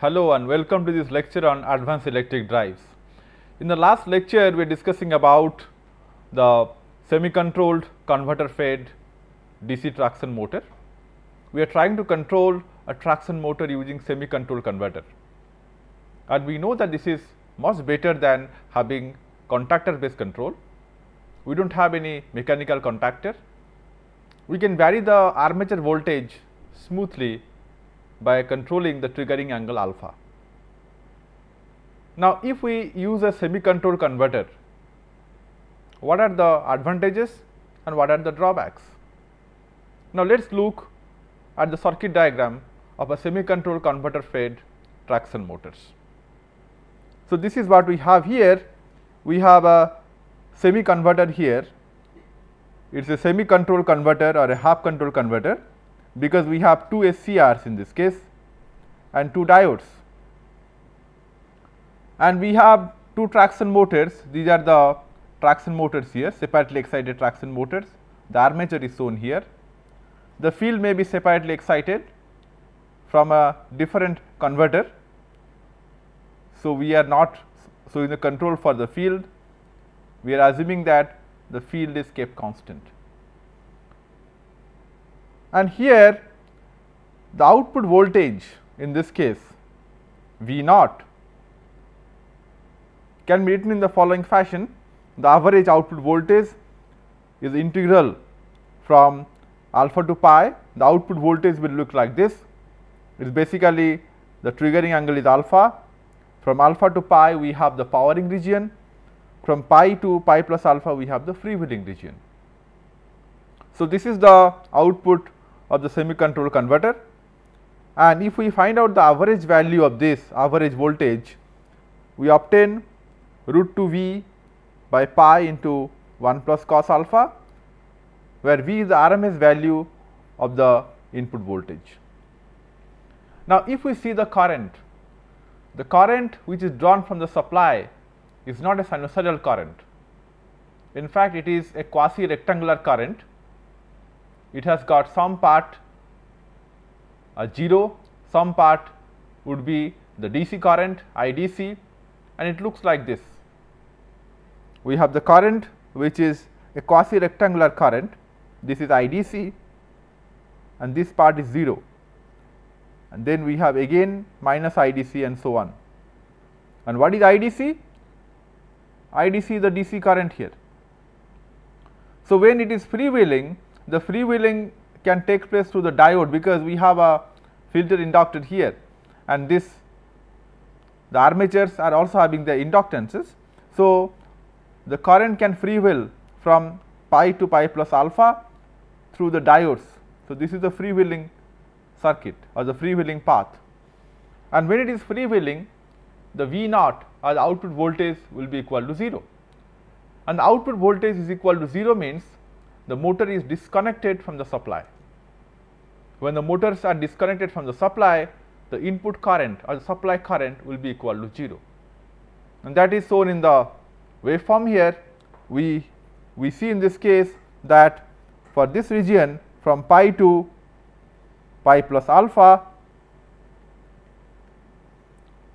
Hello and welcome to this lecture on advanced electric drives. In the last lecture, we are discussing about the semi-controlled converter fed DC traction motor. We are trying to control a traction motor using semi-controlled converter. And we know that this is much better than having contactor based control. We do not have any mechanical contactor. We can vary the armature voltage smoothly by controlling the triggering angle alpha. Now, if we use a semi control converter, what are the advantages and what are the drawbacks? Now, let us look at the circuit diagram of a semi control converter fed traction motors. So, this is what we have here. We have a semi converter here. It is a semi control converter or a half control converter because we have two SCRs in this case and two diodes. And we have two traction motors, these are the traction motors here, separately excited traction motors. The armature is shown here. The field may be separately excited from a different converter. So, we are not so in the control for the field, we are assuming that the field is kept constant. And here the output voltage in this case V naught can be written in the following fashion. The average output voltage is integral from alpha to pi. The output voltage will look like this. It is basically the triggering angle is alpha. From alpha to pi we have the powering region. From pi to pi plus alpha we have the freewheeling region. So, this is the output of the semi control converter and if we find out the average value of this average voltage, we obtain root 2 V by pi into 1 plus cos alpha, where V is the RMS value of the input voltage. Now, if we see the current, the current which is drawn from the supply is not a sinusoidal current. In fact, it is a quasi rectangular current. It has got some part a 0, some part would be the DC current IDC and it looks like this. We have the current which is a quasi rectangular current, this is IDC and this part is 0 and then we have again minus IDC and so on. And what is IDC? IDC is the DC current here. So, when it is freewheeling, the freewheeling can take place through the diode because we have a filter inductor here and this the armatures are also having the inductances. So, the current can freewheel from pi to pi plus alpha through the diodes. So, this is the freewheeling circuit or the freewheeling path and when it is freewheeling the V naught or the output voltage will be equal to 0 and the output voltage is equal to 0 means the motor is disconnected from the supply. When the motors are disconnected from the supply, the input current or the supply current will be equal to 0 and that is shown in the waveform here. We, we see in this case that for this region from pi to pi plus alpha,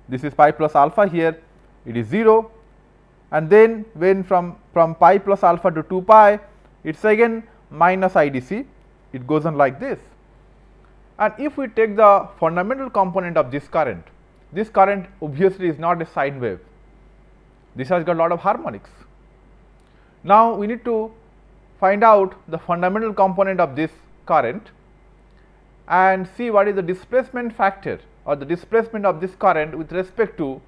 this is pi plus alpha here, it is 0 and then when from, from pi plus alpha to 2 pi, it is again minus IDC, it goes on like this. And if we take the fundamental component of this current, this current obviously is not a sine wave, this has got a lot of harmonics. Now, we need to find out the fundamental component of this current and see what is the displacement factor or the displacement of this current with respect to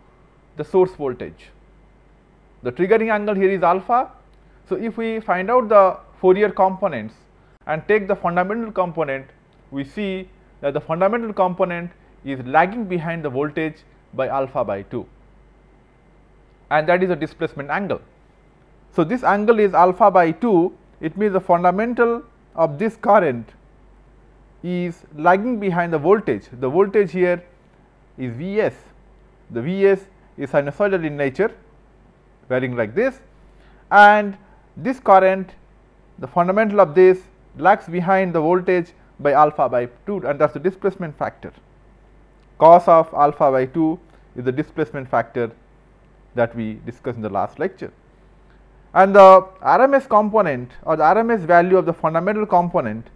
the source voltage. The triggering angle here is alpha. So, if we find out the Fourier components and take the fundamental component, we see that the fundamental component is lagging behind the voltage by alpha by 2 and that is the displacement angle. So, this angle is alpha by 2 it means the fundamental of this current is lagging behind the voltage. The voltage here is V s, the V s is sinusoidal in nature varying like this and this current the fundamental of this lags behind the voltage by alpha by 2 and that is the displacement factor. cos of alpha by 2 is the displacement factor that we discussed in the last lecture. And the RMS component or the RMS value of the fundamental component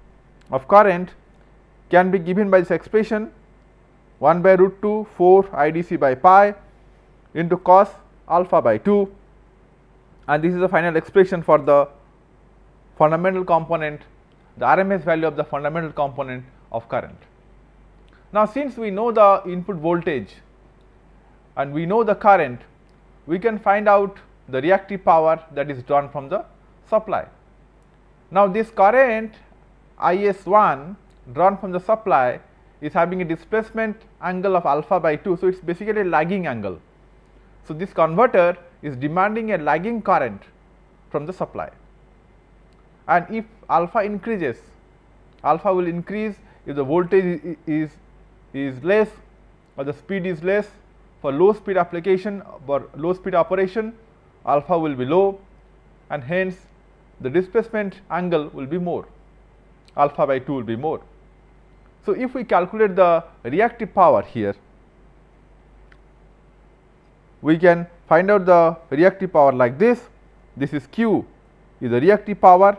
of current can be given by this expression 1 by root 2 4 IDC by pi into cos alpha by 2 and this is the final expression for the fundamental component the RMS value of the fundamental component of current. Now, since we know the input voltage and we know the current, we can find out the reactive power that is drawn from the supply. Now, this current I s 1 drawn from the supply is having a displacement angle of alpha by 2. So, it is basically a lagging angle. So, this converter is demanding a lagging current from the supply and if alpha increases, alpha will increase if the voltage is, is less or the speed is less for low speed application or low speed operation alpha will be low and hence the displacement angle will be more alpha by 2 will be more. So, if we calculate the reactive power here, we can find out the reactive power like this. This is Q is the reactive power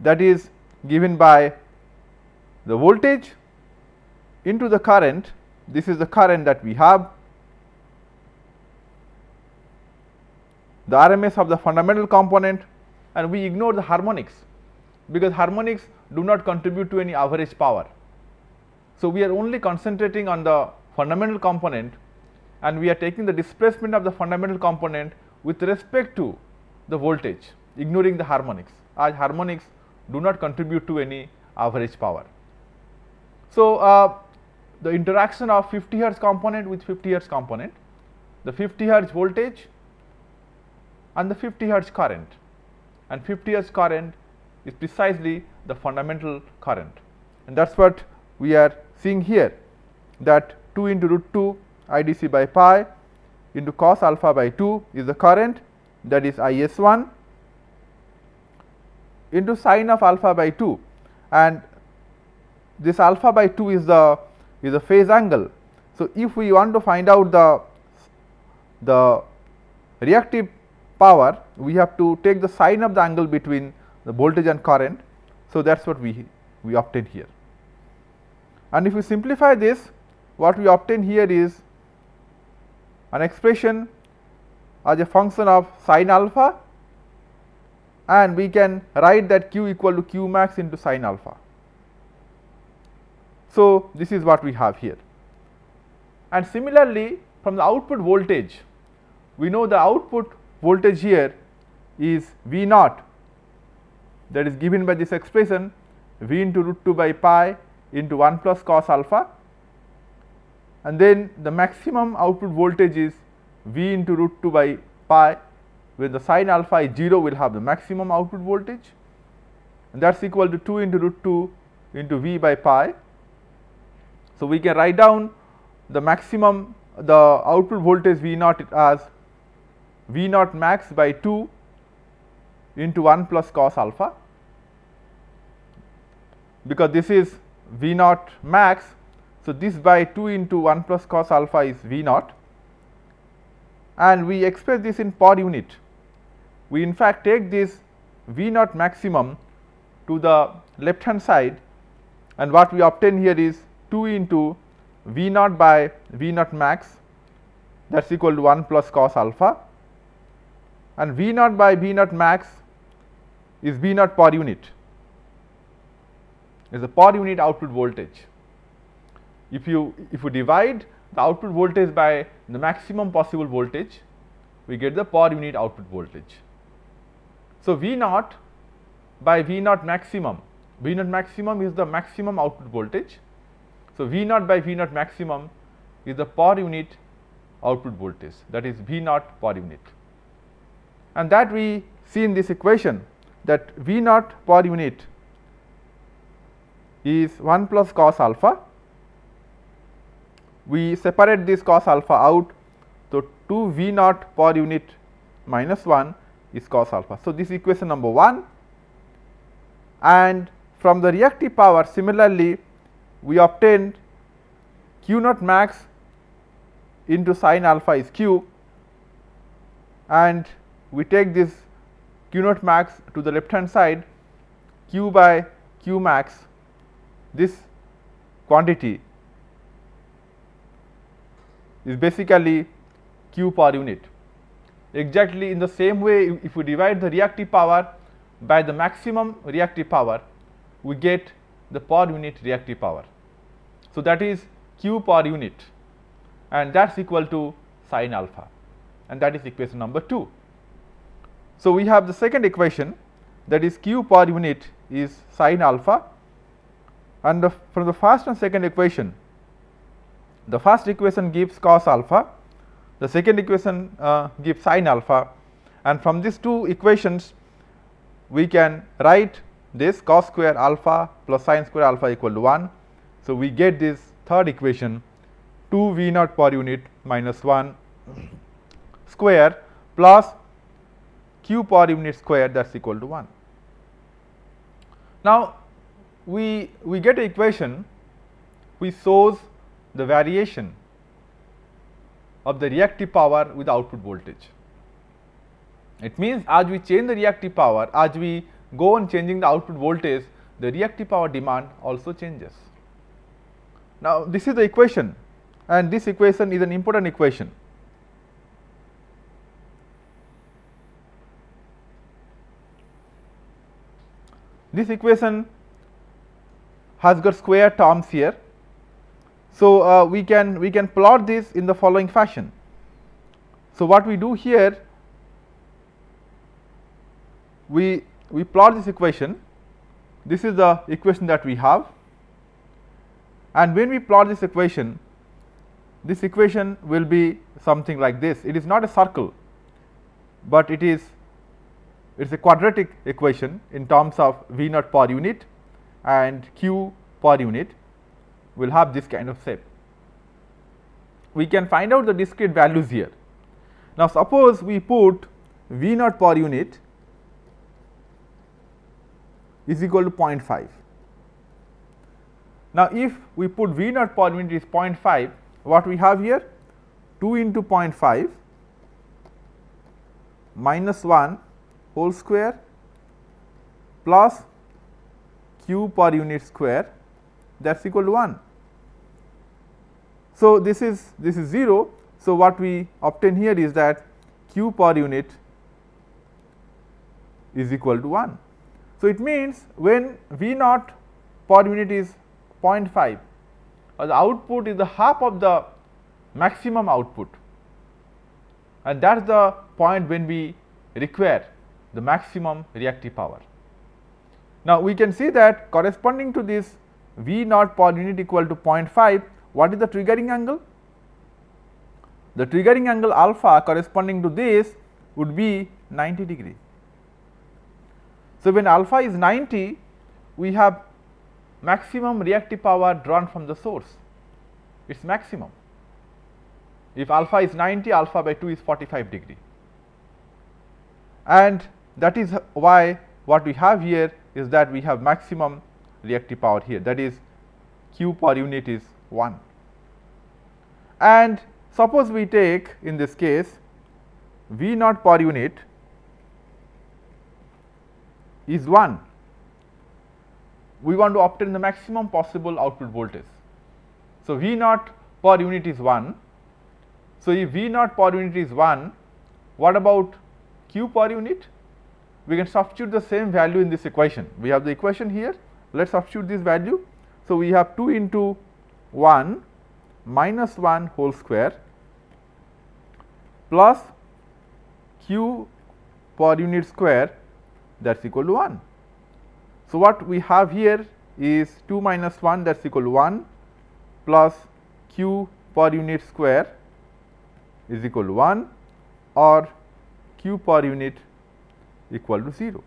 that is given by the voltage into the current. This is the current that we have. The RMS of the fundamental component and we ignore the harmonics because harmonics do not contribute to any average power. So, we are only concentrating on the fundamental component and we are taking the displacement of the fundamental component with respect to the voltage ignoring the harmonics as harmonics do not contribute to any average power. So, uh, the interaction of 50 hertz component with 50 hertz component, the 50 hertz voltage and the 50 hertz current and 50 hertz current is precisely the fundamental current and that is what we are seeing here that 2 into root 2 IDC by pi into cos alpha by 2 is the current that is I s 1 into sine of alpha by 2 and this alpha by 2 is the is the phase angle. So, if we want to find out the the reactive power we have to take the sine of the angle between the voltage and current. So, that is what we we obtain here. And if we simplify this what we obtain here is an expression as a function of sine alpha and we can write that q equal to q max into sine alpha. So, this is what we have here. And similarly, from the output voltage, we know the output voltage here is V naught that is given by this expression V into root 2 by pi into 1 plus cos alpha and then the maximum output voltage is V into root 2 by pi when the sine alpha is 0 we will have the maximum output voltage and that is equal to 2 into root 2 into V by pi. So, we can write down the maximum the output voltage V naught as V naught max by 2 into 1 plus cos alpha because this is V naught max. So, this by 2 into 1 plus cos alpha is V naught and we express this in per unit we in fact take this V naught maximum to the left hand side and what we obtain here is 2 into V naught by V naught max that is equal to 1 plus cos alpha and V naught by V naught max is V naught per unit is the per unit output voltage. If you if you divide the output voltage by the maximum possible voltage we get the per unit output voltage. So, V naught by V naught maximum, V naught maximum is the maximum output voltage. So, V naught by V naught maximum is the per unit output voltage that is V naught per unit. And that we see in this equation that V naught per unit is 1 plus cos alpha. We separate this cos alpha out. So, 2 V naught per unit minus 1 is cos alpha. So, this equation number 1 and from the reactive power similarly we obtained q naught max into sine alpha is q and we take this q naught max to the left hand side q by q max this quantity is basically q per unit. Exactly in the same way if we divide the reactive power by the maximum reactive power we get the per unit reactive power. So, that is q per unit and that is equal to sine alpha and that is equation number 2. So, we have the second equation that is q per unit is sine alpha and the, from the first and second equation the first equation gives cos alpha, the second equation uh, gives sin alpha and from these two equations we can write this cos square alpha plus sin square alpha equal to 1. So, we get this third equation 2 V naught per unit minus 1 square plus q per unit square that is equal to 1. Now, we, we get a equation which shows the variation of the reactive power with output voltage. It means as we change the reactive power, as we go on changing the output voltage, the reactive power demand also changes. Now, this is the equation and this equation is an important equation. This equation has got square terms here so, uh, we can we can plot this in the following fashion. So, what we do here we we plot this equation. This is the equation that we have. And when we plot this equation this equation will be something like this. It is not a circle but it is it is a quadratic equation in terms of V naught per unit and Q per unit will have this kind of shape. We can find out the discrete values here. Now, suppose we put V naught per unit is equal to 0.5. Now, if we put V naught per unit is 0.5, what we have here? 2 into 0.5 minus 1 whole square plus q per unit square that is equal to 1. So, this is this is 0. So, what we obtain here is that q per unit is equal to 1. So, it means when V naught per unit is 0.5 or the output is the half of the maximum output and that is the point when we require the maximum reactive power. Now, we can see that corresponding to this V naught per unit equal to 0.5, what is the triggering angle? The triggering angle alpha corresponding to this would be 90 degree. So, when alpha is 90, we have maximum reactive power drawn from the source, it is maximum. If alpha is 90, alpha by 2 is 45 degree. And that is why what we have here is that we have maximum reactive power here that is q per unit is 1. And suppose we take in this case V naught per unit is 1, we want to obtain the maximum possible output voltage. So, V naught per unit is 1. So, if V naught per unit is 1, what about Q per unit? We can substitute the same value in this equation. We have the equation here let us substitute this value. So, we have 2 into 1 minus 1 whole square plus q per unit square that is equal to 1. So, what we have here is 2 minus 1 that is equal to 1 plus q per unit square is equal to 1 or q per unit equal to 0.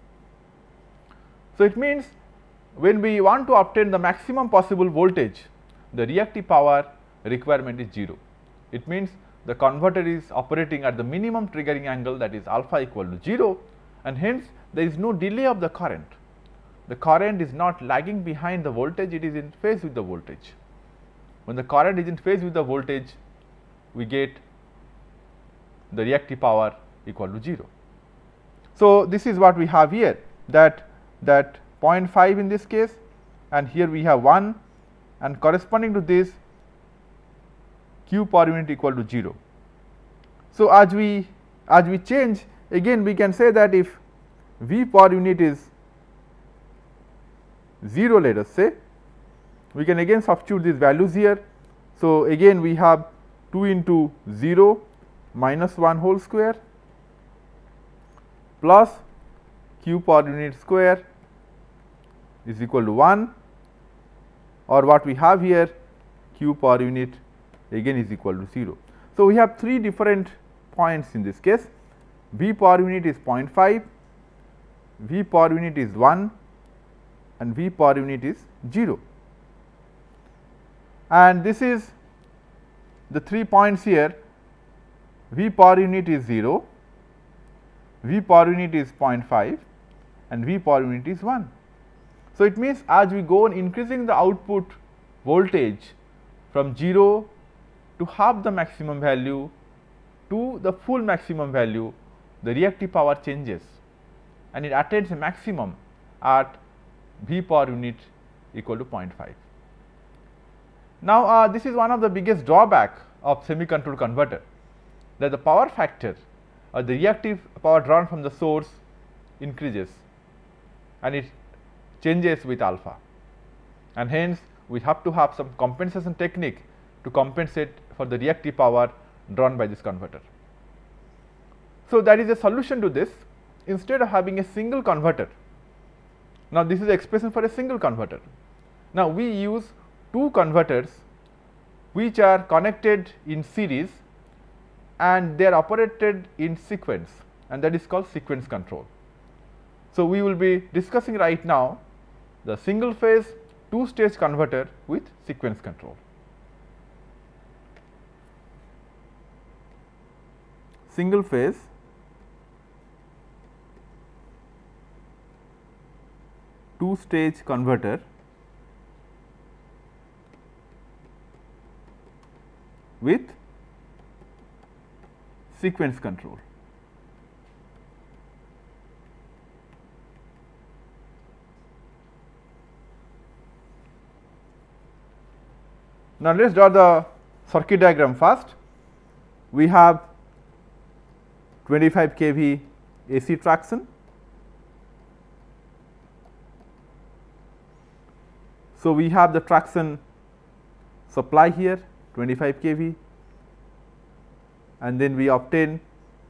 So, it means when we want to obtain the maximum possible voltage, the reactive power requirement is 0. It means the converter is operating at the minimum triggering angle that is alpha equal to 0 and hence there is no delay of the current. The current is not lagging behind the voltage, it is in phase with the voltage. when the current is in phase with the voltage, we get the reactive power equal to 0. So, this is what we have here that that 0.5 in this case and here we have 1 and corresponding to this q per unit equal to 0. So, as we as we change again we can say that if V per unit is 0 let us say, we can again substitute these values here. So, again we have 2 into 0 minus 1 whole square plus q per unit square is equal to 1 or what we have here q per unit again is equal to 0. So, we have three different points in this case V per unit is 0.5, V per unit is 1 and V per unit is 0. And this is the three points here V per unit is 0, V per unit is 0.5 and V per unit is 1. So, it means as we go on increasing the output voltage from 0 to half the maximum value to the full maximum value, the reactive power changes and it attains a maximum at V per unit equal to 0.5. Now, uh, this is one of the biggest drawback of semi controlled converter that the power factor or the reactive power drawn from the source increases and it changes with alpha and hence we have to have some compensation technique to compensate for the reactive power drawn by this converter. So, that is a solution to this instead of having a single converter. Now, this is the expression for a single converter. Now, we use two converters which are connected in series and they are operated in sequence and that is called sequence control. So, we will be discussing right now the single phase two stage converter with sequence control. Single phase two stage converter with sequence control. Now, let us draw the circuit diagram first. We have 25 kV AC traction So, we have the traction supply here 25 kV and then we obtain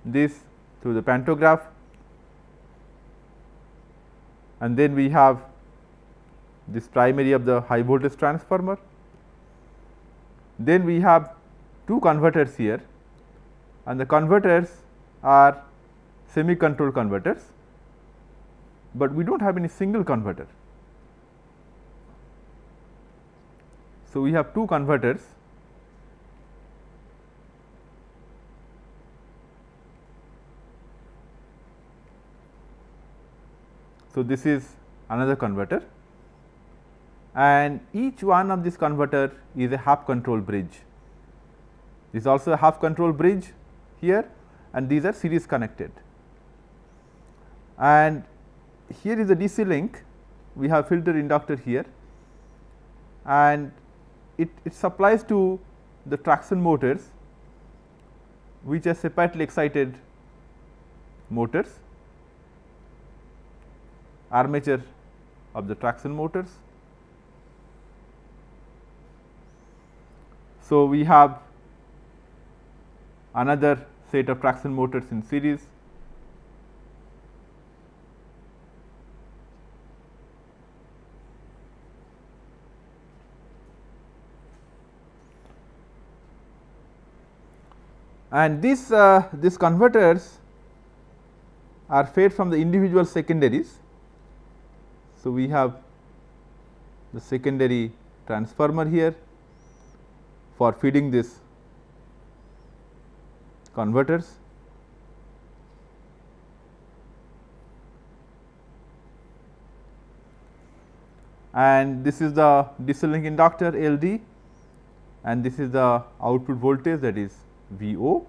this through the pantograph and then we have this primary of the high voltage transformer. Then we have two converters here and the converters are semi controlled converters, but we do not have any single converter. So, we have two converters So, this is another converter and each one of this converter is a half control bridge. This is also a half control bridge here and these are series connected. And here is a DC link, we have filter inductor here and it, it supplies to the traction motors which are separately excited motors, armature of the traction motors. So, we have another set of traction motors in series and these uh, these converters are fed from the individual secondaries. So, we have the secondary transformer here for feeding this converters. And this is the DC link inductor LD and this is the output voltage that is V o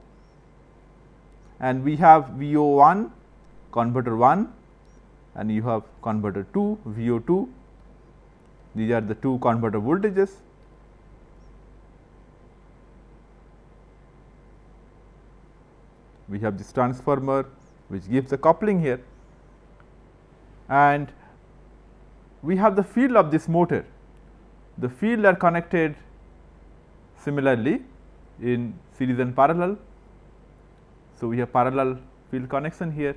and we have V o 1 converter 1 and you have converter 2 V o 2 these are the two converter voltages. We have this transformer which gives the coupling here and we have the field of this motor. The field are connected similarly in series and parallel. So, we have parallel field connection here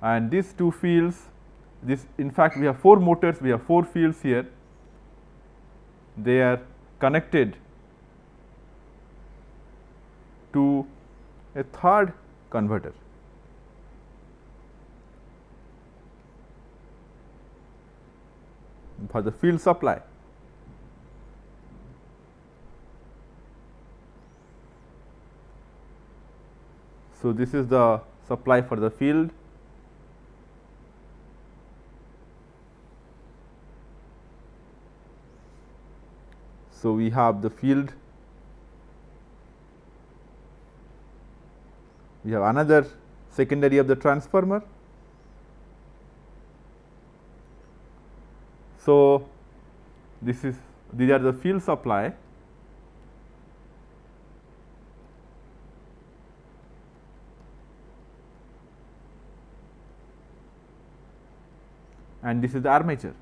and these two fields this in fact we have four motors we have four fields here. They are connected to a third converter. For the field supply. So this is the supply for the field So, we have the field, we have another secondary of the transformer. So, this is these are the field supply and this is the armature.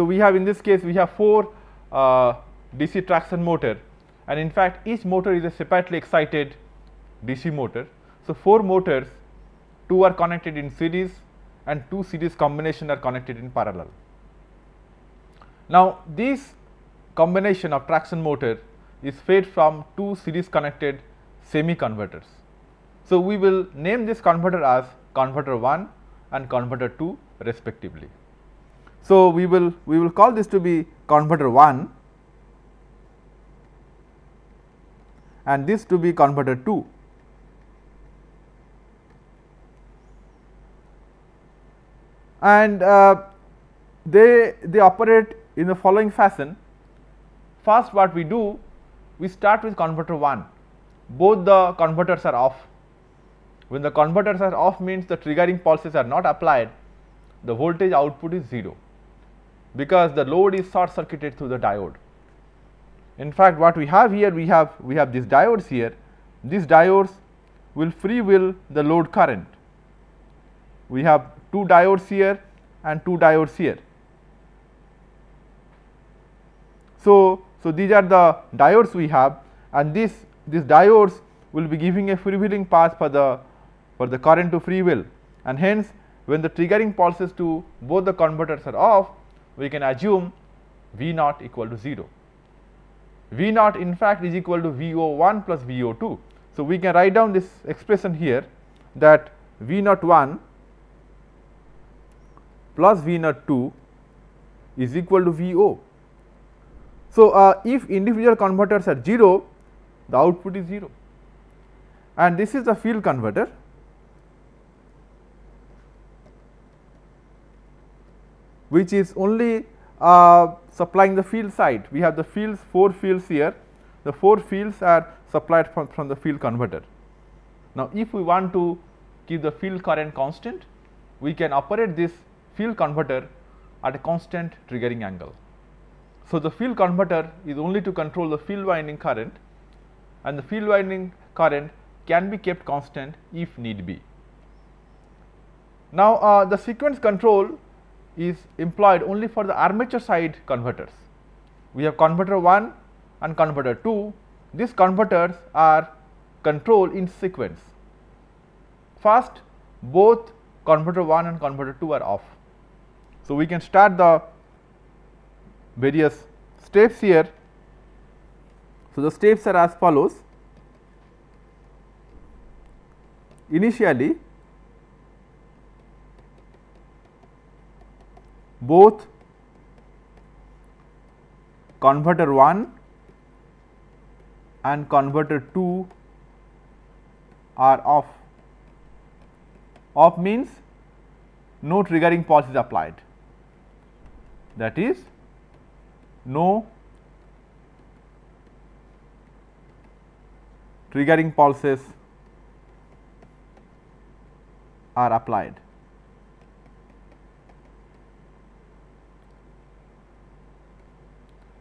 So, we have in this case we have 4 uh, DC traction motor and in fact, each motor is a separately excited DC motor. So, 4 motors 2 are connected in series and 2 series combination are connected in parallel. Now, this combination of traction motor is fed from 2 series connected semi converters. So, we will name this converter as converter 1 and converter 2 respectively. So, we will we will call this to be converter 1 and this to be converter 2. And uh, they they operate in the following fashion. First what we do we start with converter 1 both the converters are off. When the converters are off means the triggering pulses are not applied the voltage output is 0 because the load is short circuited through the diode. In fact, what we have here we have we have these diodes here these diodes will freewheel the load current. We have two diodes here and two diodes here. So, so these are the diodes we have and this these diodes will be giving a freewheeling path for the for the current to freewheel and hence when the triggering pulses to both the converters are off we can assume V naught equal to 0. V naught in fact is equal to V o 1 plus V o 2. So, we can write down this expression here that V naught 1 plus V naught 2 is equal to V o. So, uh, if individual converters are 0 the output is 0 and this is the field converter which is only uh, supplying the field side. We have the fields 4 fields here, the 4 fields are supplied from, from the field converter. Now, if we want to keep the field current constant, we can operate this field converter at a constant triggering angle. So, the field converter is only to control the field winding current and the field winding current can be kept constant if need be. Now, uh, the sequence control is employed only for the armature side converters. We have converter 1 and converter 2. These converters are controlled in sequence. First, both converter 1 and converter 2 are off. So, we can start the various steps here. So, the steps are as follows. Initially, both converter 1 and converter 2 are off. Off means no triggering pulse is applied that is no triggering pulses are applied.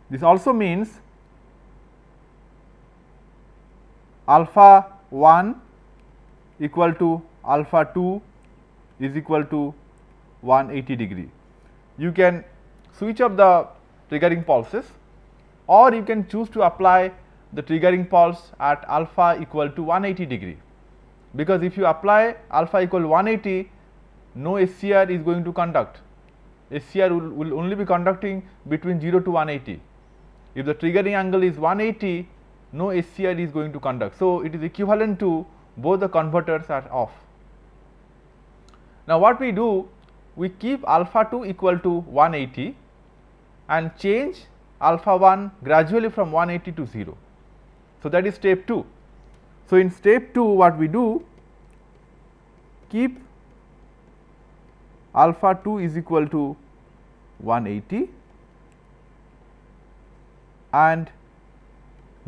This also means alpha 1 equal to alpha 2 is equal to 180 degree. You can switch off the triggering pulses or you can choose to apply the triggering pulse at alpha equal to 180 degree. Because if you apply alpha equal 180, no SCR is going to conduct. SCR will, will only be conducting between 0 to 180. If the triggering angle is 180, no SCR is going to conduct. So, it is equivalent to both the converters are off. Now, what we do? We keep alpha 2 equal to 180 and change alpha 1 gradually from 180 to 0. So, that is step 2. So, in step 2 what we do keep alpha 2 is equal to 180 and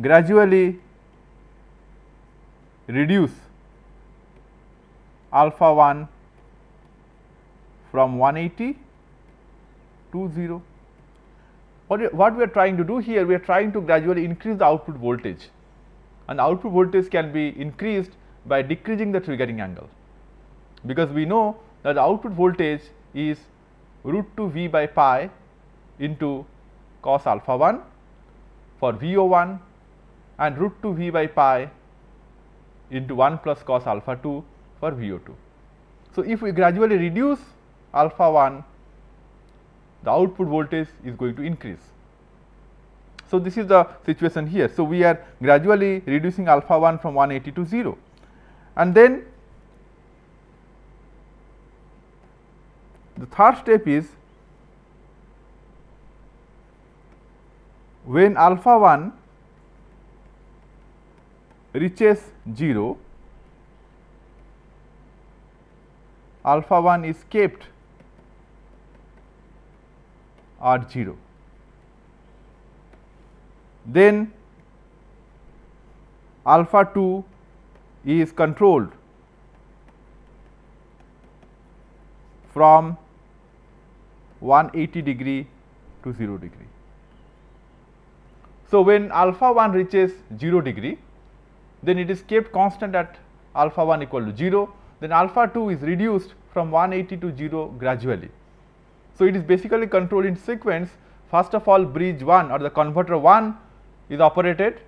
gradually reduce alpha 1 from 180 to 0. What, what we are trying to do here? We are trying to gradually increase the output voltage and output voltage can be increased by decreasing the triggering angle. Because we know that the output voltage is root 2 V by pi into cos alpha 1 for VO1 and root 2 V by pi into 1 plus cos alpha 2 for VO2. So, if we gradually reduce alpha 1, the output voltage is going to increase. So, this is the situation here. So, we are gradually reducing alpha 1 from 180 to 0 and then the third step is when alpha 1 reaches 0, alpha 1 is kept at 0 then alpha 2 is controlled from 180 degree to 0 degree. So, when alpha 1 reaches 0 degree, then it is kept constant at alpha 1 equal to 0, then alpha 2 is reduced from 180 to 0 gradually. So, it is basically controlled in sequence first of all bridge 1 or the converter 1 is operated,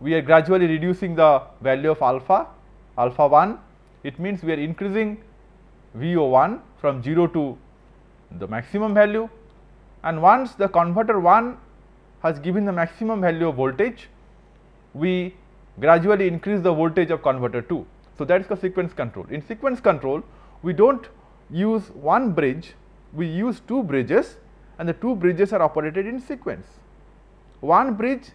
we are gradually reducing the value of alpha, alpha 1. It means we are increasing VO 1 from 0 to the maximum value and once the converter 1 has given the maximum value of voltage, we gradually increase the voltage of converter 2. So, that is the sequence control. In sequence control, we do not use one bridge, we use two bridges and the two bridges are operated in sequence. One bridge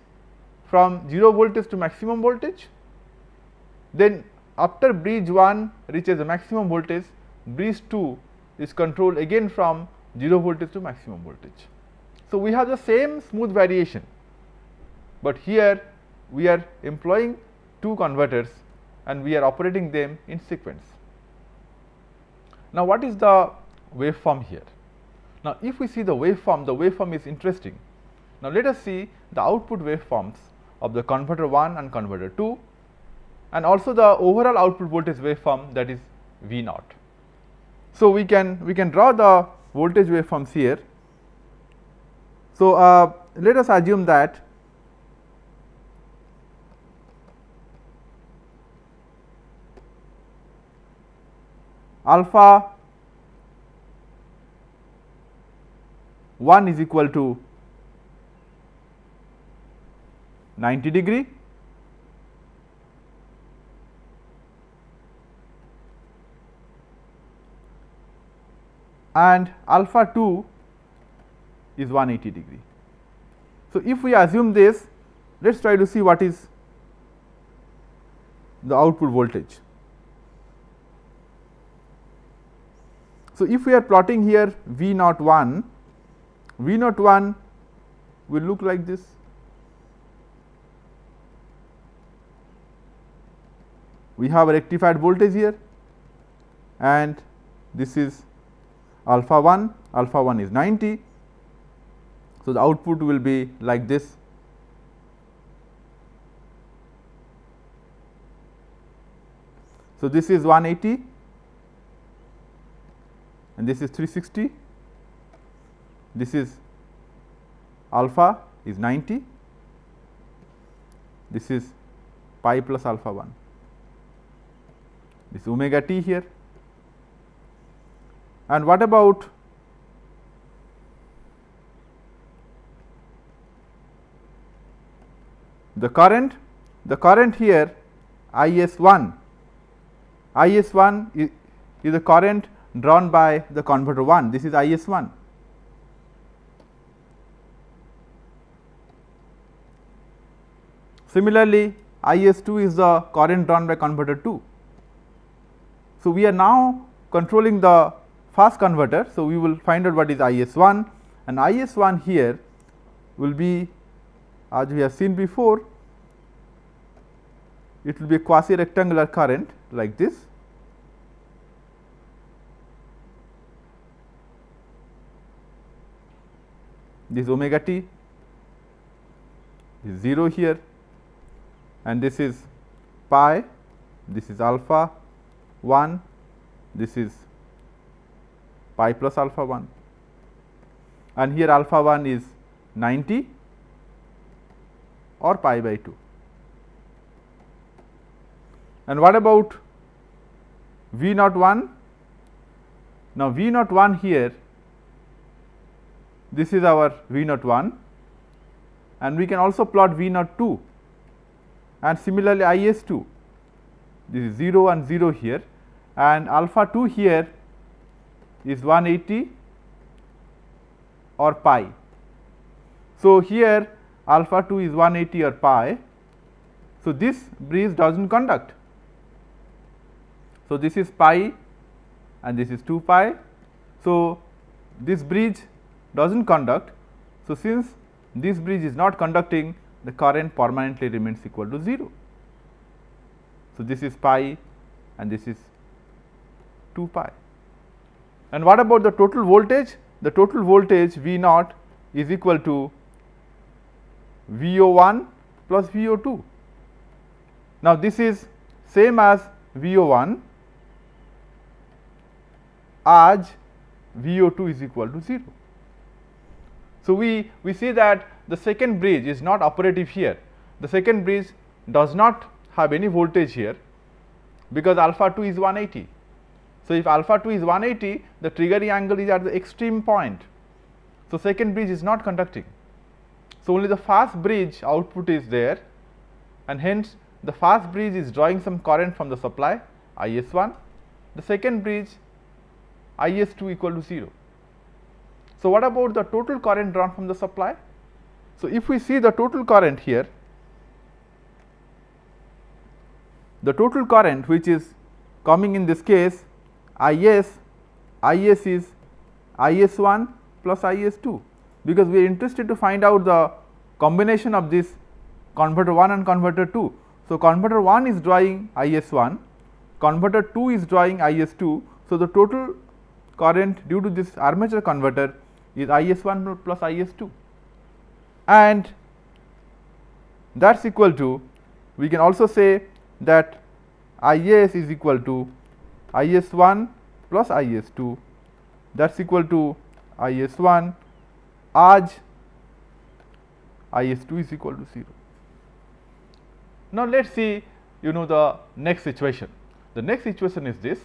from 0 voltage to maximum voltage. Then after bridge 1 reaches the maximum voltage, bridge 2 is controlled again from 0 voltage to maximum voltage. So, we have the same smooth variation, but here we are employing two converters and we are operating them in sequence. Now, what is the waveform here? Now, if we see the waveform, the waveform is interesting. Now, let us see the output waveforms of the converter 1 and converter 2 and also the overall output voltage waveform that is V naught. So, we can we can draw the voltage waveforms here. So, uh, let us assume that alpha 1 is equal to 90 degree. And alpha 2 is 180 degree. So, if we assume this let us try to see what is the output voltage. So, if we are plotting here V naught 1, V naught 1 will look like this. We have a rectified voltage here and this is alpha 1, alpha 1 is 90. So, the output will be like this. So, this is 180 and this is 360, this is alpha is 90, this is pi plus alpha 1, this omega t here. And what about the current? The current here I s 1 I s 1 is, is the current drawn by the converter 1 this is I s 1. Similarly, I s 2 is the current drawn by converter 2. So, we are now controlling the fast converter. So, we will find out what is I s 1 and I s 1 here will be as we have seen before it will be a quasi rectangular current like this. This omega t is 0 here and this is pi, this is alpha 1, this is pi plus alpha 1 and here alpha 1 is 90 or pi by 2. And what about V naught 1? Now, V naught 1 here this is our V naught 1 and we can also plot V naught 2 and similarly I s 2 this is 0 and 0 here and alpha 2 here is 180 or pi. So, here alpha 2 is 180 or pi. So, this bridge does not conduct so, this is pi and this is 2 pi. So, this bridge does not conduct. So, since this bridge is not conducting the current permanently remains equal to 0. So, this is pi and this is 2 pi. And what about the total voltage? The total voltage V naught is equal to V O 1 plus V O 2. Now, this is same as V O 1 as VO2 is equal to 0. So, we, we see that the second bridge is not operative here. The second bridge does not have any voltage here because alpha 2 is 180. So, if alpha 2 is 180 the triggering angle is at the extreme point. So, second bridge is not conducting. So, only the fast bridge output is there and hence the fast bridge is drawing some current from the supply I s 1. The second bridge I s 2 equal to 0. So, what about the total current drawn from the supply? So, if we see the total current here, the total current which is coming in this case I s, I s is I s 1 plus I s 2, because we are interested to find out the combination of this converter 1 and converter 2. So, converter 1 is drawing I s 1, converter 2 is drawing I s 2. So, the total current due to this armature converter is I s 1 plus I s 2 and that is equal to we can also say that I s is equal to I s 1 plus I s 2 that is equal to I s 1 as I s 2 is equal to 0. Now, let us see you know the next situation. The next situation is this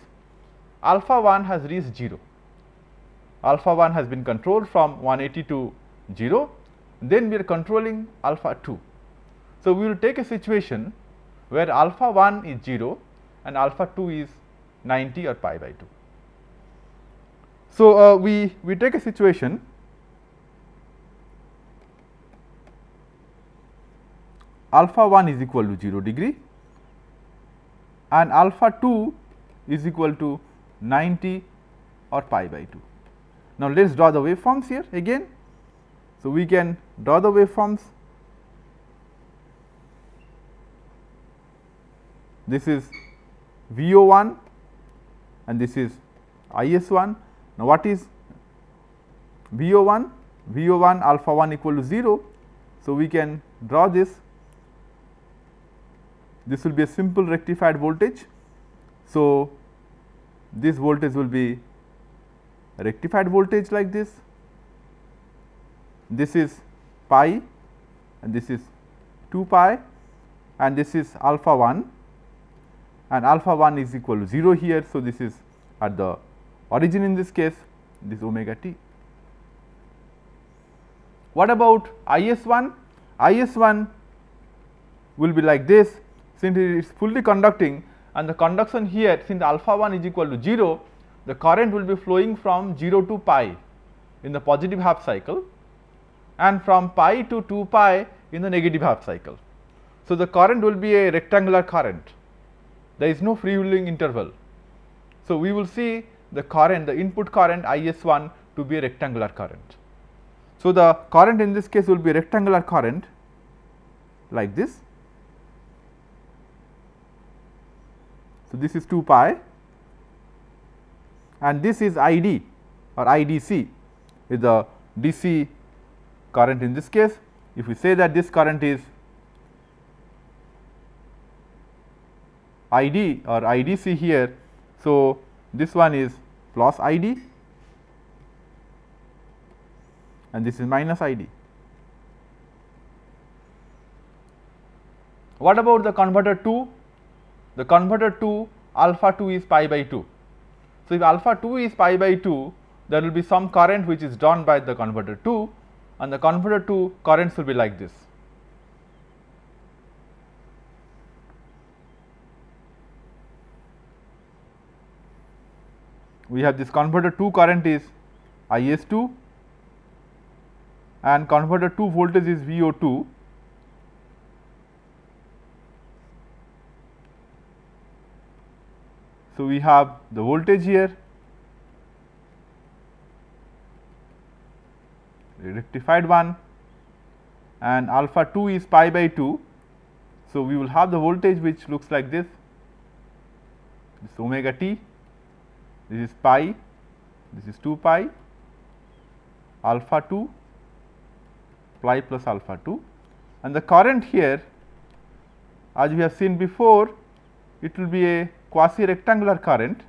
alpha 1 has reached 0, alpha 1 has been controlled from 180 to 0, then we are controlling alpha 2. So, we will take a situation where alpha 1 is 0 and alpha 2 is 90 or pi by 2. So, uh, we, we take a situation alpha 1 is equal to 0 degree and alpha 2 is equal to 90 or pi by 2. Now, let us draw the waveforms here again. So, we can draw the waveforms. This is V O 1 and this is I S 1. Now, what is V O 1? V O 1 alpha 1 equal to 0. So, we can draw this. This will be a simple rectified voltage. So, this voltage will be rectified voltage like this. This is pi and this is 2 pi and this is alpha 1 and alpha 1 is equal to 0 here. So, this is at the origin in this case this omega t. What about I s 1? I s 1 will be like this since it is fully conducting and the conduction here since alpha 1 is equal to 0 the current will be flowing from 0 to pi in the positive half cycle and from pi to 2 pi in the negative half cycle. So, the current will be a rectangular current there is no freewheeling interval. So, we will see the current the input current I s 1 to be a rectangular current. So, the current in this case will be rectangular current like this. So, this is 2 pi and this is I d or I d c is the DC current in this case. If we say that this current is I d or I d c here. So, this one is plus I d and this is minus I d. What about the converter 2? The converter 2 alpha 2 is pi by 2. So, if alpha 2 is pi by 2 there will be some current which is drawn by the converter 2 and the converter 2 currents will be like this. we have this converter 2 current is I s 2 and converter 2 voltage is V o 2. So, we have the voltage here rectified one and alpha 2 is pi by 2. So, we will have the voltage which looks like this, this omega t this is pi, this is 2 pi alpha 2 pi plus alpha 2 and the current here as we have seen before it will be a quasi rectangular current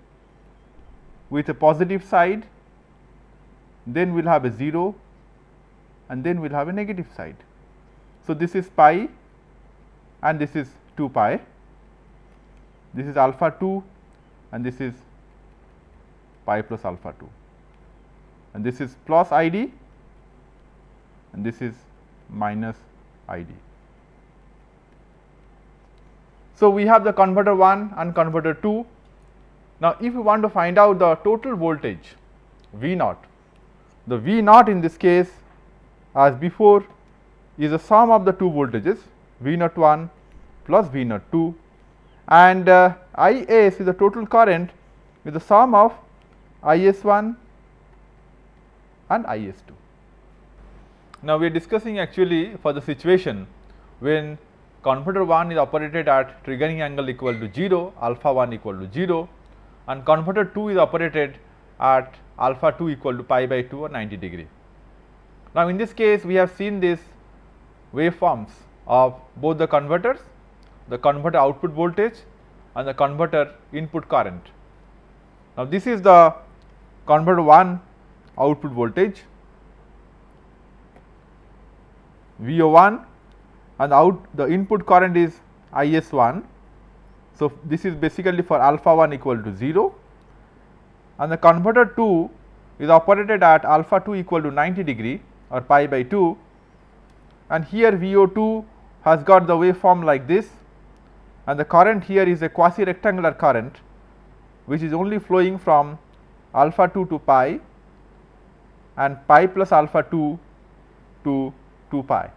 with a positive side then we will have a 0 and then we will have a negative side. So, this is pi and this is 2 pi, this is alpha 2 and this is pi plus alpha 2 and this is plus I d and this is minus I d. So, we have the converter 1 and converter 2. Now, if we want to find out the total voltage V naught, the V naught in this case as before is the sum of the two voltages V naught 1 plus V naught 2 and uh, I s is the total current with the sum of I s 1 and I s 2. Now, we are discussing actually for the situation when converter 1 is operated at triggering angle equal to 0, alpha 1 equal to 0 and converter 2 is operated at alpha 2 equal to pi by 2 or 90 degree. Now, in this case we have seen this waveforms of both the converters, the converter output voltage and the converter input current. Now, this is the converter 1 output voltage V O 1 and out the input current is I S 1. So, this is basically for alpha 1 equal to 0 and the converter 2 is operated at alpha 2 equal to 90 degree or pi by 2 and here V O 2 has got the waveform like this and the current here is a quasi rectangular current which is only flowing from alpha 2 to pi and pi plus alpha 2 to 2 pi.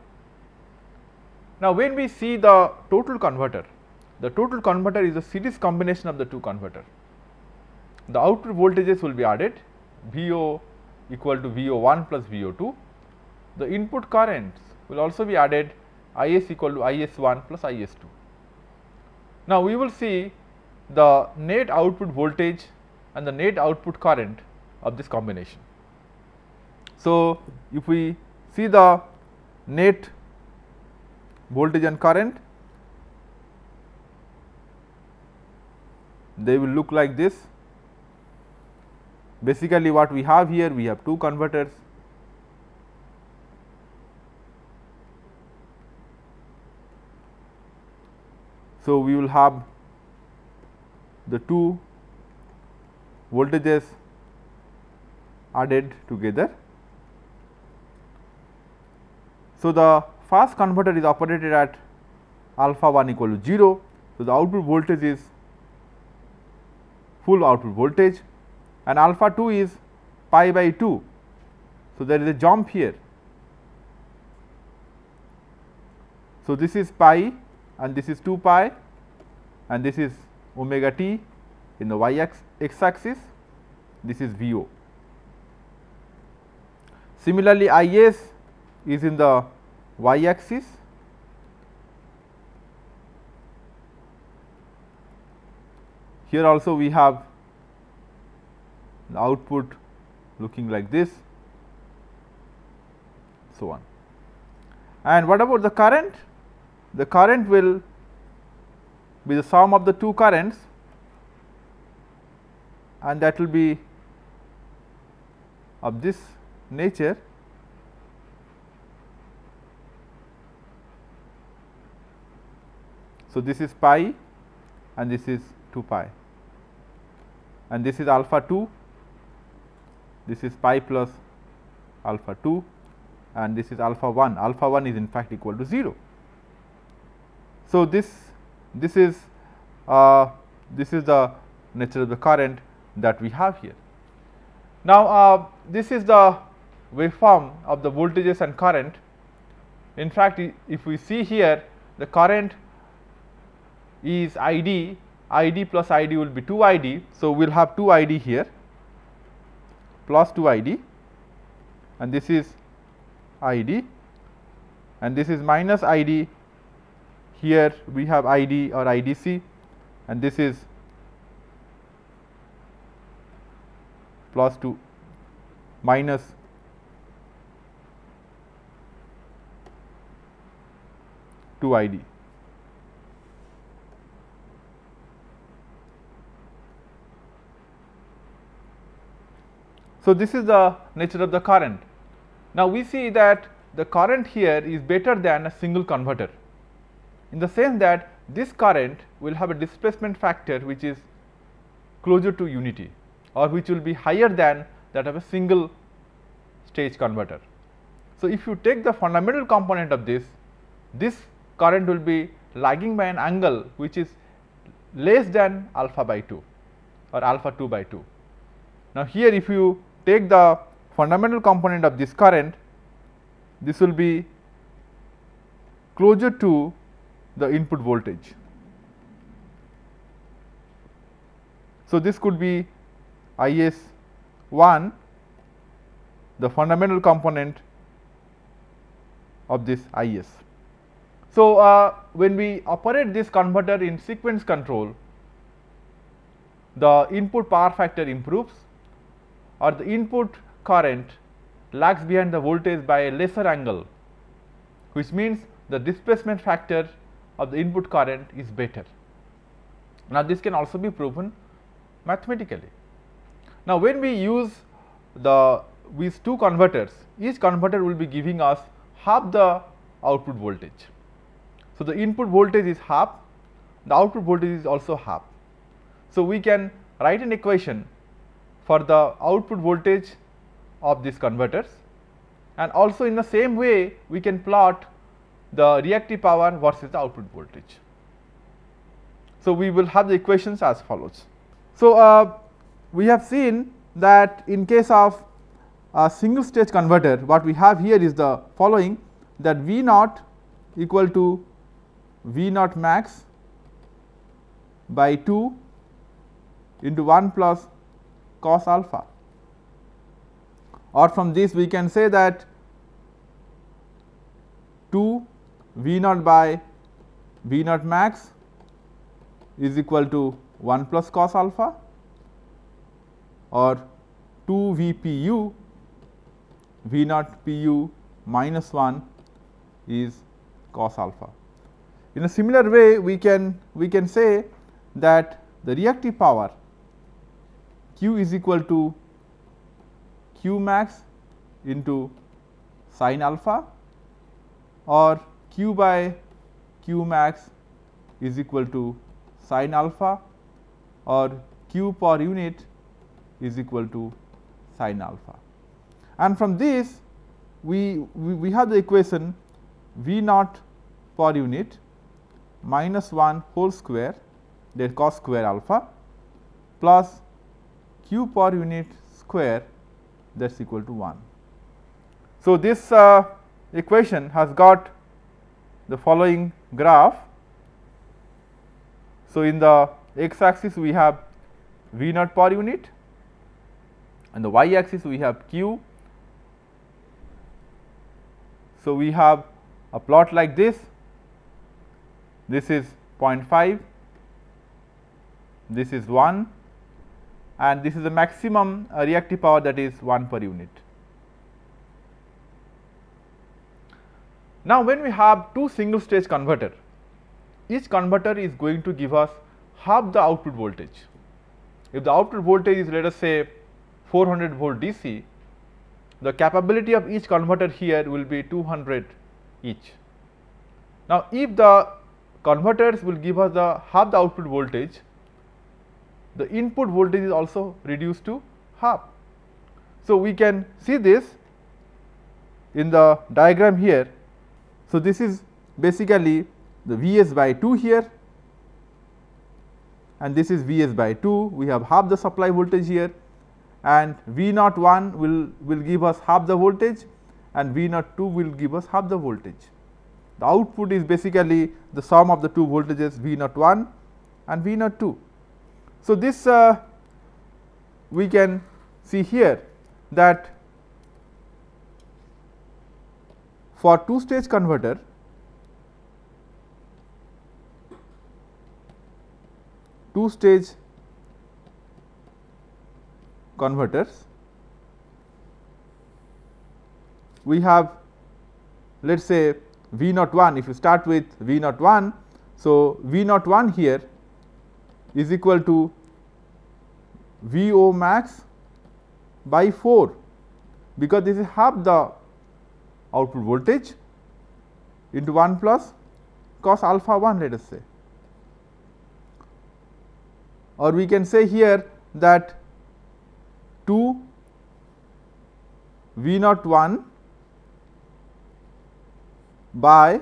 Now, when we see the total converter, the total converter is a series combination of the two converter. The output voltages will be added VO equal to VO1 plus VO2. The input currents will also be added IS equal to IS1 plus IS2. Now, we will see the net output voltage and the net output current of this combination. So, if we see the net voltage and current, they will look like this. Basically, what we have here, we have two converters. So, we will have the two voltages added together. So, the first converter is operated at alpha 1 equal to 0. So, the output voltage is full output voltage and alpha 2 is pi by 2. So, there is a jump here. So, this is pi and this is 2 pi and this is omega t in the y x axis, this is V o. Similarly, I s is in the y axis here also we have the output looking like this so on. And what about the current? The current will be the sum of the two currents and that will be of this nature So, this is pi and this is 2 pi and this is alpha 2, this is pi plus alpha 2 and this is alpha 1, alpha 1 is in fact equal to 0. So, this this is uh, this is the nature of the current that we have here. Now, uh, this is the waveform of the voltages and current. In fact, if we see here the current is I d, I d plus I d will be 2 I d. So, we will have 2 I d here plus 2 I d and this is I d and this is minus I d here we have I d or I d c and this is plus 2 minus two I So, this is the nature of the current. Now, we see that the current here is better than a single converter in the sense that this current will have a displacement factor which is closer to unity or which will be higher than that of a single stage converter. So, if you take the fundamental component of this, this current will be lagging by an angle which is less than alpha by 2 or alpha 2 by 2. Now, here if you take the fundamental component of this current, this will be closer to the input voltage. So, this could be I s 1 the fundamental component of this I s. So, uh, when we operate this converter in sequence control, the input power factor improves or the input current lags behind the voltage by a lesser angle, which means the displacement factor of the input current is better. Now, this can also be proven mathematically. Now, when we use the these two converters, each converter will be giving us half the output voltage. So, the input voltage is half, the output voltage is also half. So, we can write an equation for the output voltage of these converters and also in the same way we can plot the reactive power versus the output voltage. So, we will have the equations as follows. So, uh, we have seen that in case of a single stage converter what we have here is the following that V naught equal to V naught max by 2 into 1 plus cos alpha or from this we can say that 2 V naught by V naught max is equal to 1 plus cos alpha or 2 V P u V naught P u minus 1 is cos alpha. In a similar way we can we can say that the reactive power q is equal to q max into sin alpha or q by q max is equal to sin alpha or q per unit is equal to sin alpha. And from this we, we, we have the equation V naught per unit minus 1 whole square that cos square alpha plus q per unit square that is equal to 1. So, this uh, equation has got the following graph. So, in the x axis we have V naught per unit and the y axis we have q. So, we have a plot like this this is 0.5, this is 1 and this is the maximum uh, reactive power that is 1 per unit. Now, when we have two single stage converter, each converter is going to give us half the output voltage. If the output voltage is let us say 400 volt DC, the capability of each converter here will be 200 each. Now, if the converters will give us the half the output voltage, the input voltage is also reduced to half. So, we can see this in the diagram here. So, this is basically the V s by 2 here and this is V s by 2. We have half the supply voltage here and V naught 1 will, will give us half the voltage and V naught 2 will give us half the voltage. The output is basically the sum of the two voltages V naught 1 and V naught 2. So, this uh, we can see here that for two stage converter two stage converters we have let us say V naught 1 if you start with V naught 1. So, V naught 1 here is equal to V o max by 4 because this is half the output voltage into 1 plus cos alpha 1 let us say. Or we can say here that 2 V naught 1 by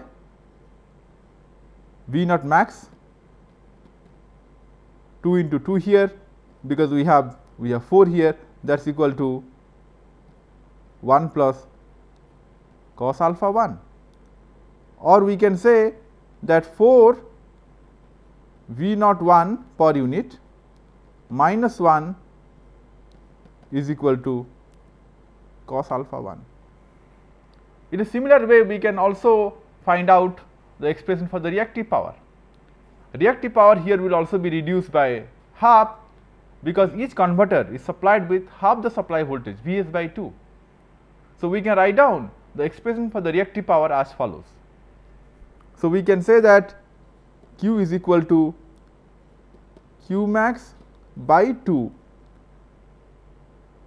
V naught max 2 into 2 here because we have we have 4 here that is equal to 1 plus cos alpha 1 or we can say that 4 V naught 1 per unit minus 1 is equal to cos alpha 1. In a similar way, we can also find out the expression for the reactive power. Reactive power here will also be reduced by half because each converter is supplied with half the supply voltage V s by 2. So, we can write down the expression for the reactive power as follows. So, we can say that Q is equal to Q max by 2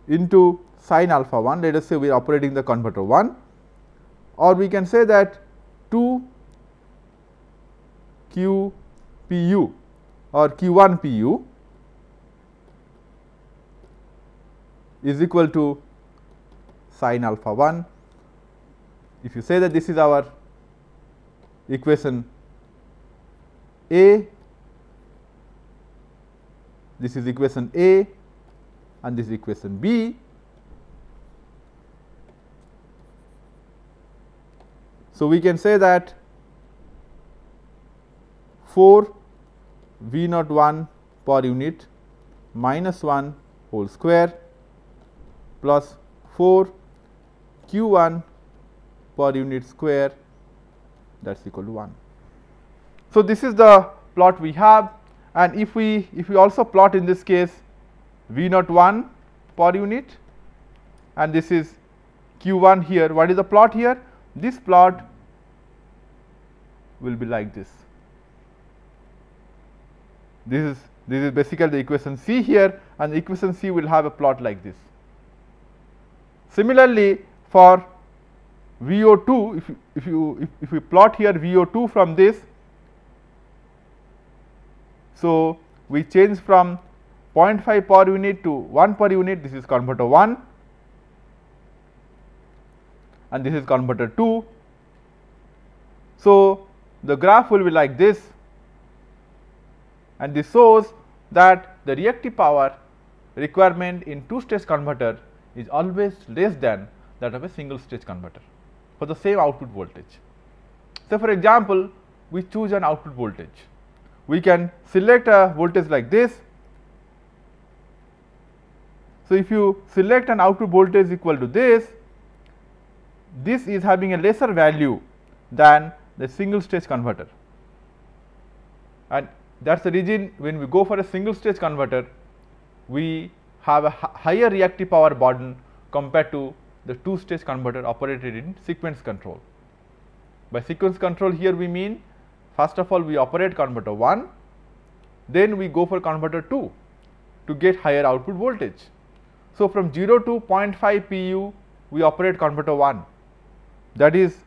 into sin alpha 1 let us say we are operating the converter 1 or we can say that 2 q p u or q 1 p u is equal to sin alpha 1. If you say that this is our equation A, this is equation A and this is equation B So, we can say that 4 V naught 1 per unit minus 1 whole square plus 4 q 1 per unit square that is equal to 1. So, this is the plot we have and if we if we also plot in this case V naught 1 per unit and this is q 1 here what is the plot here this plot will be like this this is this is basically the equation C here and equation C will have a plot like this. Similarly, for VO2 if if you if, if we plot here VO2 from this so we change from 0.5 per unit to 1 per unit this is converter 1 and this is converter 2. So, the graph will be like this and this shows that the reactive power requirement in two stage converter is always less than that of a single stage converter for the same output voltage. So, for example, we choose an output voltage. We can select a voltage like this. So, if you select an output voltage equal to this, this is having a lesser value than the single stage converter and that is the reason when we go for a single stage converter, we have a higher reactive power burden compared to the two stage converter operated in sequence control. By sequence control here we mean first of all we operate converter 1, then we go for converter 2 to get higher output voltage. So, from 0 to 0.5 pu we operate converter 1 that is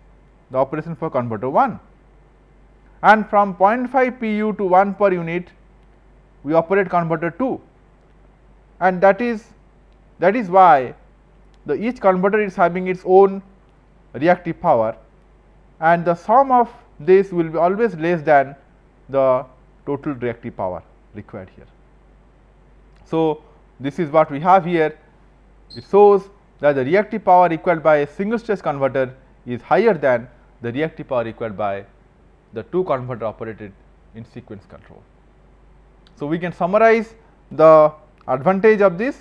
the operation for converter 1 and from 0.5 pu to 1 per unit we operate converter 2 and that is that is why the each converter is having its own reactive power. And the sum of this will be always less than the total reactive power required here. So, this is what we have here. It shows that the reactive power required by a single stage converter is higher than the reactive power required by the two converter operated in sequence control. So, we can summarize the advantage of this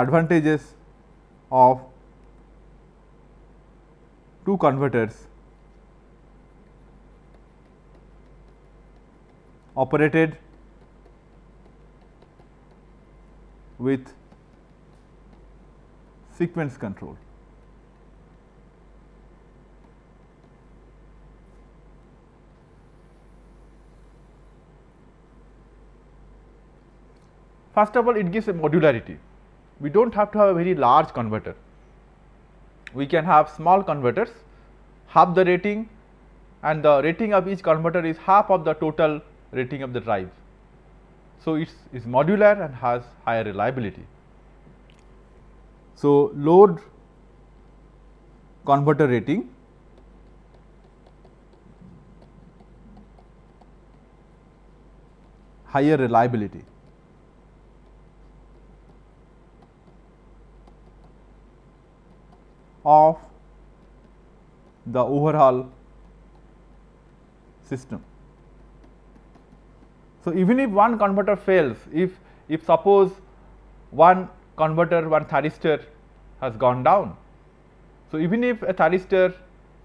advantages of two converters operated with sequence control. First of all, it gives a modularity. We do not have to have a very large converter. We can have small converters, half the rating and the rating of each converter is half of the total rating of the drive. So, it is modular and has higher reliability. So, load converter rating higher reliability. of the overall system. So, even if one converter fails, if, if suppose one converter one thyristor has gone down. So, even if a thyristor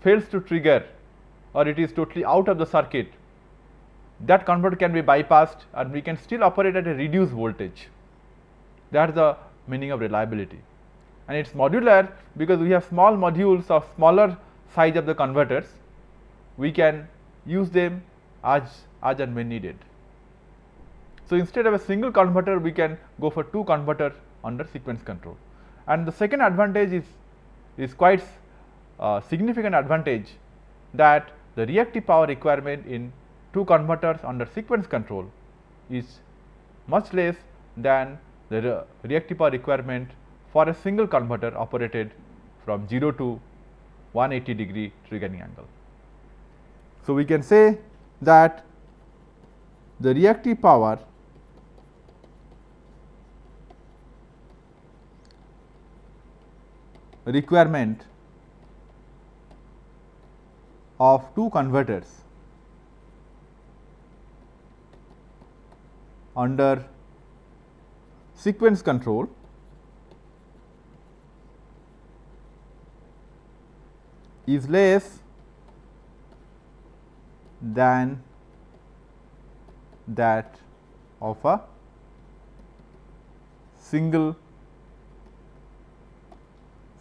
fails to trigger or it is totally out of the circuit, that converter can be bypassed and we can still operate at a reduced voltage. That is the meaning of reliability. And it is modular because we have small modules of smaller size of the converters, we can use them as, as and when needed. So, instead of a single converter, we can go for two converters under sequence control. And the second advantage is, is quite uh, significant advantage that the reactive power requirement in two converters under sequence control is much less than the re reactive power requirement for a single converter operated from 0 to 180 degree triggering angle. So, we can say that the reactive power requirement of two converters under sequence control is less than that of a single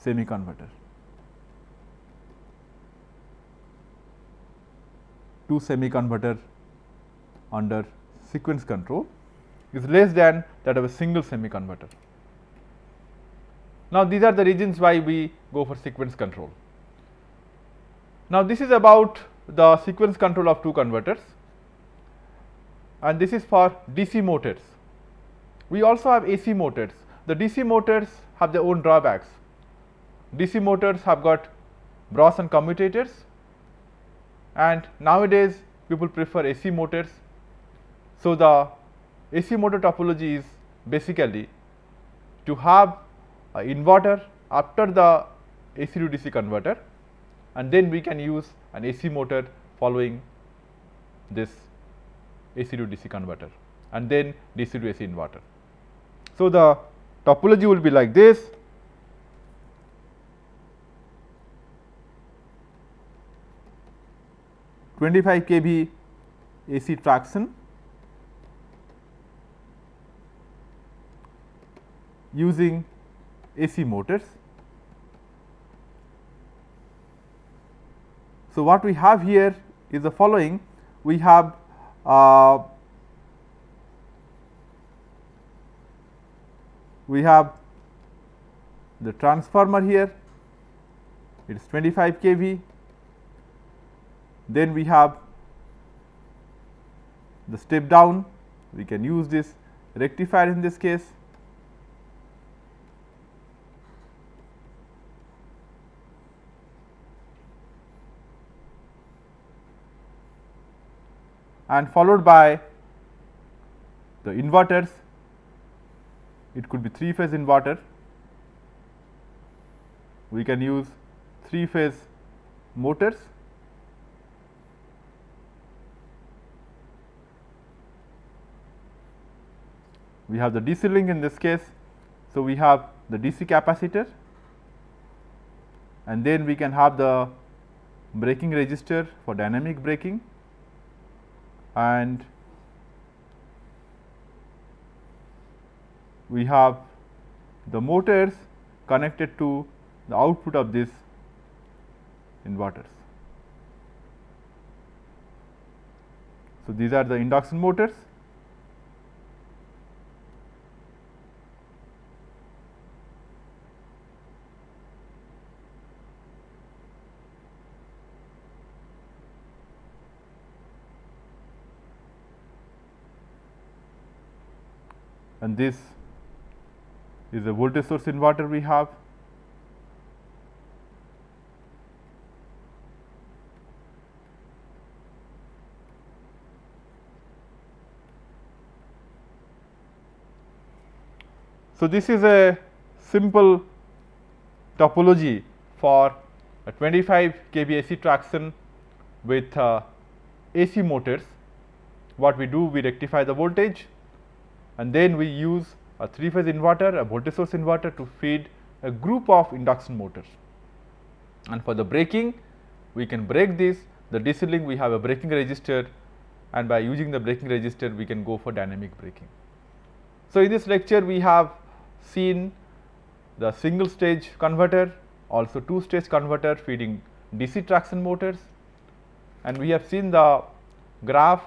semi converter. Two semi converter under sequence control is less than that of a single semi converter. Now, these are the reasons why we go for sequence control. Now, this is about the sequence control of two converters and this is for DC motors. We also have AC motors. The DC motors have their own drawbacks. DC motors have got Bronson commutators and nowadays people prefer AC motors. So, the AC motor topology is basically to have an inverter after the AC to DC converter and then we can use an AC motor following this AC to DC converter and then DC to AC inverter. So, the topology will be like this. Twenty-five kV AC traction using AC motors. So, what we have here is the following. We have uh, we have the transformer here. It is 25 kV then we have the step down. We can use this rectifier in this case. And followed by the inverters. It could be 3 phase inverter. We can use 3 phase motors we have the DC link in this case. So, we have the DC capacitor and then we can have the braking resistor for dynamic braking and we have the motors connected to the output of these inverters. So, these are the induction motors and this is a voltage source inverter we have. So, this is a simple topology for a 25 kV AC traction with uh, AC motors. What we do, we rectify the voltage and then we use a 3 phase inverter, a voltage source inverter to feed a group of induction motors. And for the braking, we can brake this, the DC link we have a braking resistor and by using the braking resistor we can go for dynamic braking. So, in this lecture we have seen the single stage converter, also two stage converter feeding DC traction motors and we have seen the graph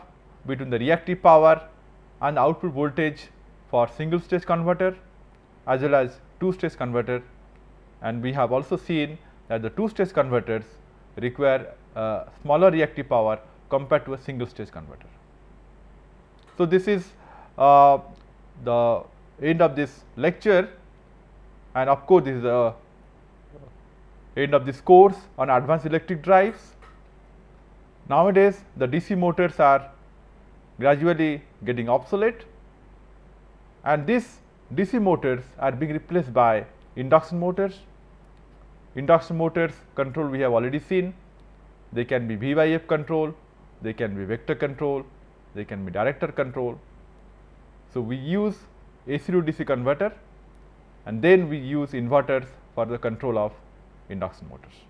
between the reactive power and output voltage for single stage converter as well as two stage converter and we have also seen that the two stage converters require uh, smaller reactive power compared to a single stage converter. So, this is uh, the end of this lecture and of course, this is the end of this course on advanced electric drives. Nowadays, the DC motors are gradually getting obsolete and these DC motors are being replaced by induction motors. Induction motors control we have already seen they can be V by F control, they can be vector control, they can be direct torque control. So, we use AC to DC converter and then we use inverters for the control of induction motors.